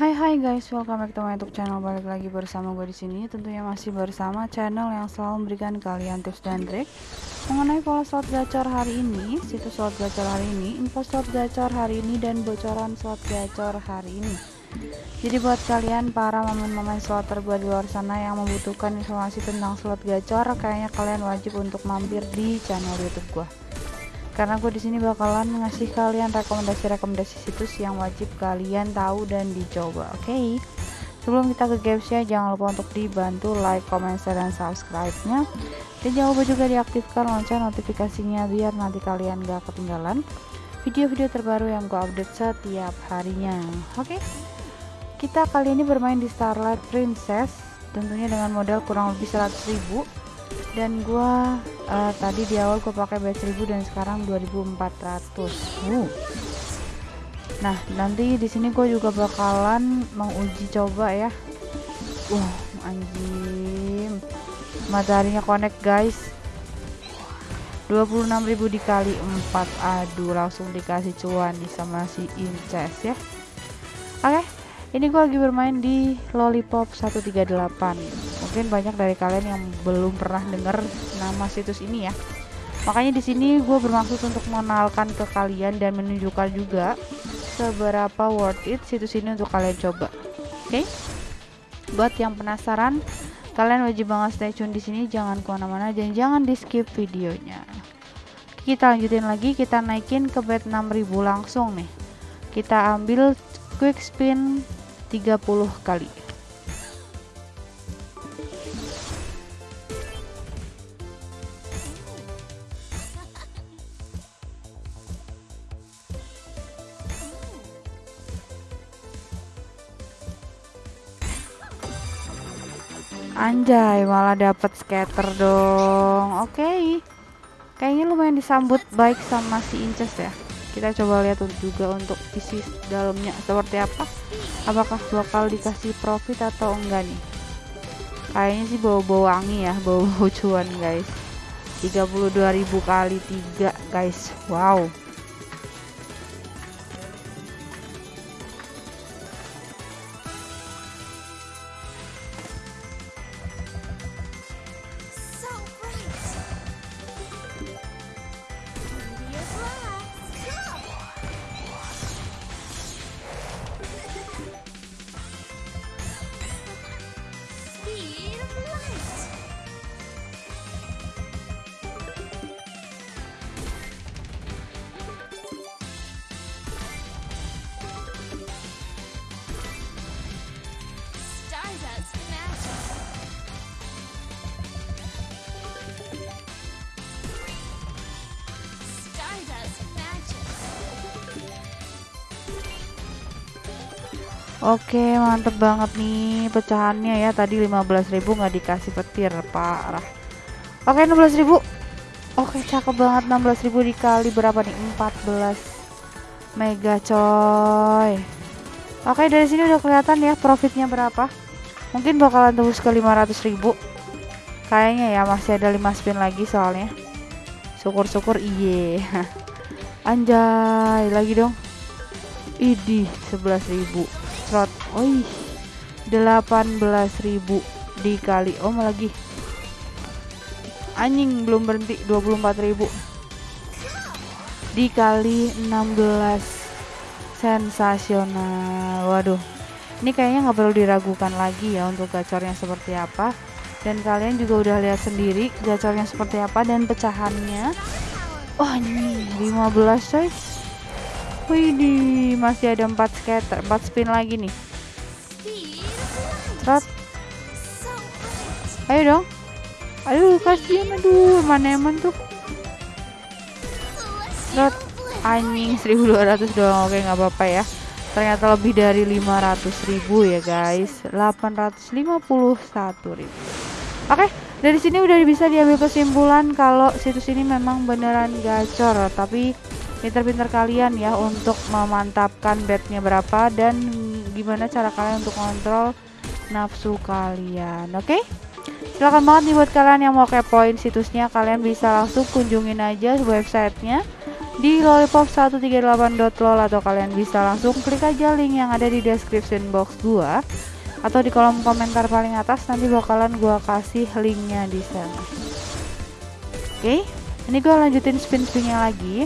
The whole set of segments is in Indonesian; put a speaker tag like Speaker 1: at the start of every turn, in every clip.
Speaker 1: Hai hai guys, welcome back to my YouTube channel. Balik lagi bersama gue di sini. Tentunya masih bersama channel yang selalu memberikan kalian tips dan trik mengenai pola slot gacor hari ini, situs slot gacor hari ini, info slot gacor hari ini dan bocoran slot gacor hari ini. Jadi buat kalian para momen-momen slotter gue di luar sana yang membutuhkan informasi tentang slot gacor, kayaknya kalian wajib untuk mampir di channel YouTube gue karena gue di sini bakalan ngasih kalian rekomendasi-rekomendasi situs yang wajib kalian tahu dan dicoba oke okay? sebelum kita ke gamesnya jangan lupa untuk dibantu like, comment, share, dan subscribe nya dan jangan lupa juga diaktifkan lonceng notifikasinya biar nanti kalian gak ketinggalan video-video terbaru yang gue update setiap harinya oke okay? kita kali ini bermain di Starlight Princess tentunya dengan modal kurang lebih 100.000 dan gua uh, tadi di awal gua pakai base 1000 dan sekarang 2400 uh. nah nanti di sini gue juga bakalan menguji coba ya. Wah uh, anjing. Mataharinya connect guys. 26.000 dikali 4 aduh langsung dikasih cuan nih sama si Inces ya. Oke okay ini gue lagi bermain di Lollipop 138 mungkin banyak dari kalian yang belum pernah dengar nama situs ini ya. Makanya di sini gue bermaksud untuk mengenalkan ke kalian dan menunjukkan juga seberapa worth it situs ini untuk kalian coba. Oke? Okay? buat yang penasaran kalian wajib banget stay tune di sini jangan ke mana-mana dan jangan di skip videonya. Kita lanjutin lagi kita naikin ke bed 6000 langsung nih. Kita ambil quick spin 30 kali Anjay, malah dapat scatter dong. Oke. Okay. Kayaknya lumayan disambut baik sama si Inces ya kita coba lihat juga untuk isi dalamnya seperti apa apakah bakal dikasih profit atau enggak nih kayaknya sih bau-bau wangi ya bau-bau cuan guys 32.000 kali 3 guys wow Oke mantep banget nih pecahannya ya. Tadi 15.000 nggak dikasih petir parah Oke 16.000 Oke cakep banget. 16.000 dikali berapa nih? 14 mega coy. Oke dari sini udah kelihatan ya profitnya berapa. Mungkin bakalan tembus ke 500.000 kayaknya ya masih ada 5 spin lagi soalnya. Syukur-syukur iye. Anjay lagi dong. Idih 11.000 slot oi 18.000 dikali. Oh lagi. Anjing belum berhenti. 24.000 dikali 16 sensasional. Waduh. Ini kayaknya nggak perlu diragukan lagi ya untuk gacornya seperti apa. Dan kalian juga udah lihat sendiri gacornya seperti apa dan pecahannya. Oh ini 15 coy Wih, masih ada 4 scatter, 4 spin lagi nih. Strat. Ayo dong. Aduh, kasihan aduh, mana emang tuh. Strat. Anjing 1200 doang. Oke, nggak apa-apa ya. Ternyata lebih dari 500 ribu ya guys 851 ribu Oke dari sini udah bisa diambil kesimpulan kalau situs ini memang beneran gacor Tapi pinter-pinter kalian ya untuk memantapkan bednya berapa dan gimana cara kalian untuk kontrol nafsu kalian oke okay? silahkan banget nih buat kalian yang mau kepoin situsnya kalian bisa langsung kunjungin aja websitenya di lollipop138.lol atau kalian bisa langsung klik aja link yang ada di description box gua atau di kolom komentar paling atas nanti bakalan gua kasih linknya di sana oke okay? ini gua lanjutin spin-spinnya lagi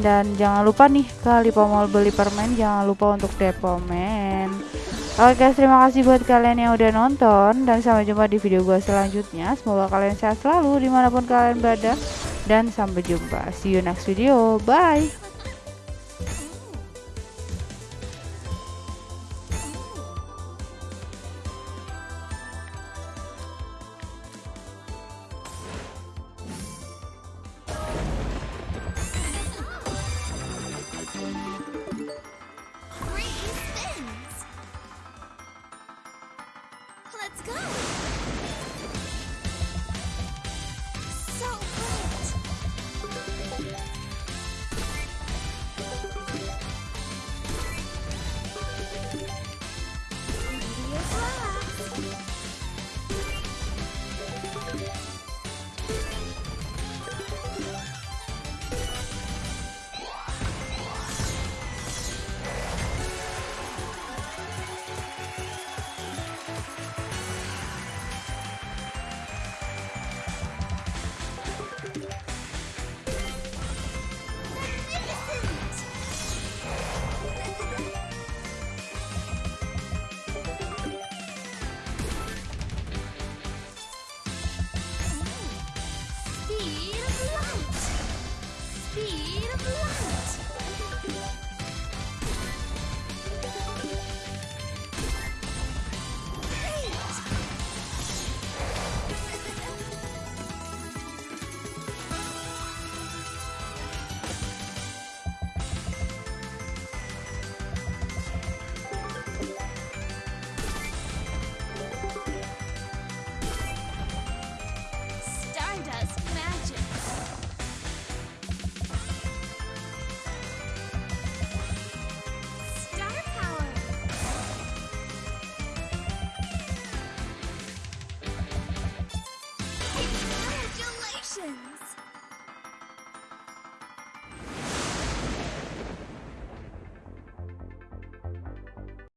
Speaker 1: dan jangan lupa nih ke Lipo Mall beli permen jangan lupa untuk depomen Oke guys, terima kasih buat kalian yang udah nonton dan sampai jumpa di video gue selanjutnya. Semoga kalian sehat selalu di mana pun kalian berada dan sampai jumpa. See you next video. Bye.